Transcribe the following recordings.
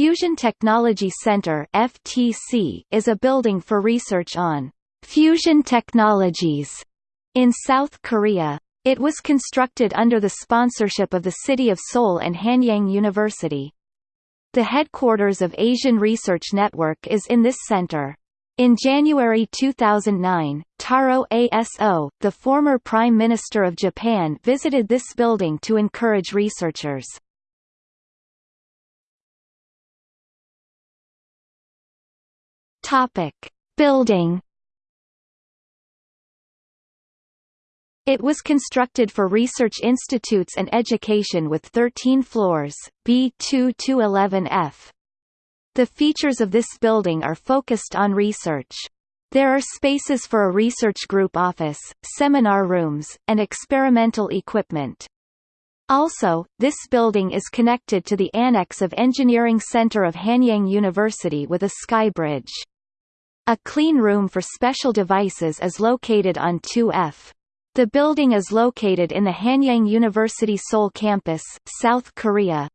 Fusion Technology Center (FTC) is a building for research on fusion technologies in South Korea. It was constructed under the sponsorship of the City of Seoul and Hanyang University. The headquarters of Asian Research Network is in this center. In January 2009, Taro Aso, the former Prime Minister of Japan visited this building to encourage researchers. Topic. Building It was constructed for research institutes and education with 13 floors, B2 to 11F. The features of this building are focused on research. There are spaces for a research group office, seminar rooms, and experimental equipment. Also, this building is connected to the annex of Engineering Center of Hanyang University with a sky bridge. A clean room for special devices is located on 2F. The building is located in the Hanyang University Seoul campus, South Korea.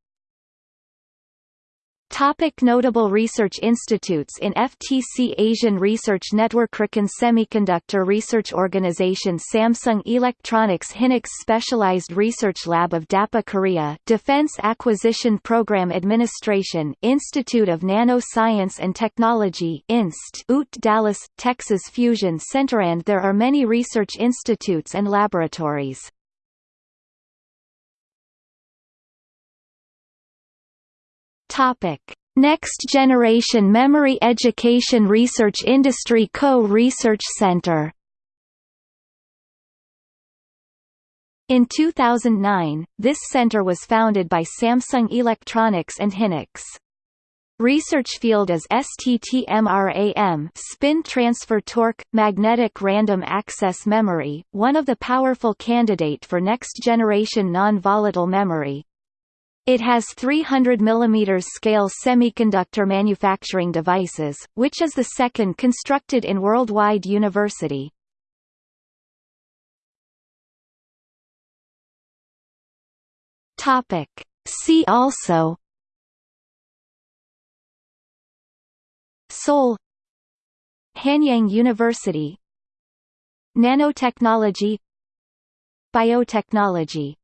Topic notable research institutes in FTC Asian Research Network Riken Semiconductor Research Organization Samsung Electronics Hynix Specialized Research Lab of DAPA Korea Defense Acquisition Program Administration Institute of Nanoscience and Technology INST UT Dallas, Texas Fusion Center and there are many research institutes and laboratories. Topic: Next Generation Memory Education Research Industry Co-Research Center In 2009, this center was founded by Samsung Electronics and Hynix. Research field is STT-MRAM spin transfer torque, magnetic random access memory, one of the powerful candidate for next-generation non-volatile memory. It has 300 mm scale semiconductor manufacturing devices, which is the second constructed in worldwide university. Topic. See also Seoul Hanyang University Nanotechnology Biotechnology